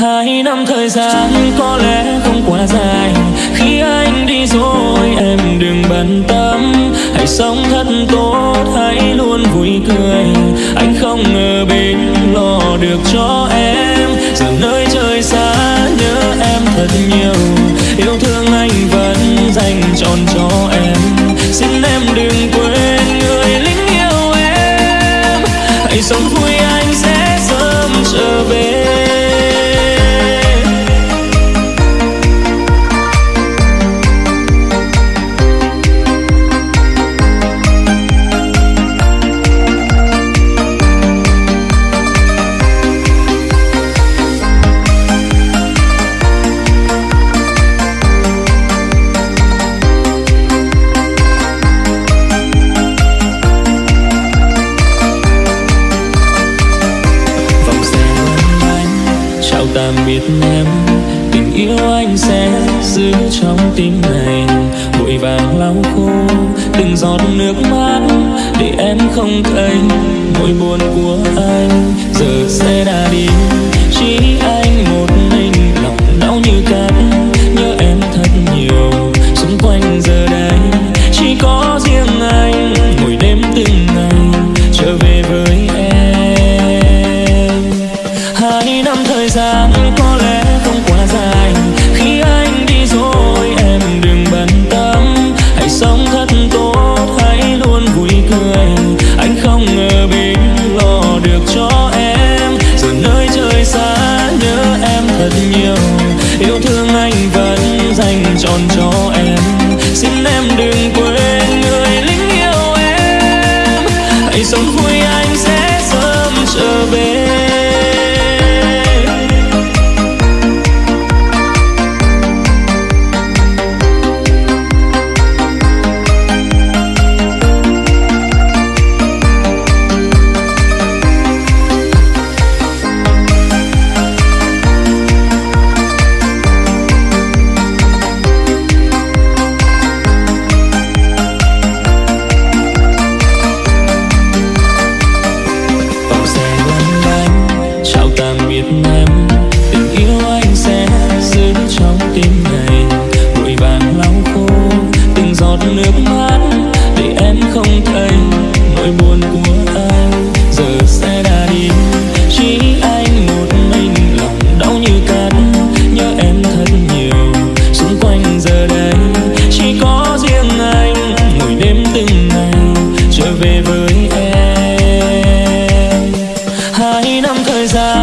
Hai năm thời gian có lẽ không quá dài. Khi anh đi rồi em đừng bận tâm. Hãy sống thật tốt, hãy luôn vui cười. Anh không ngờ bên lo được cho em. Giờ nơi trời xa nhớ em thật nhiều. Yêu thương anh vẫn dành trọn cho em. Xin em đừng quên người lính yêu em. Hãy sống vui tạm biệt em. Tình yêu anh sẽ giữ trong tim này vội vàng lau khô từng giọt nước mắt để em không thấy nỗi buồn của anh. hai năm thời gian.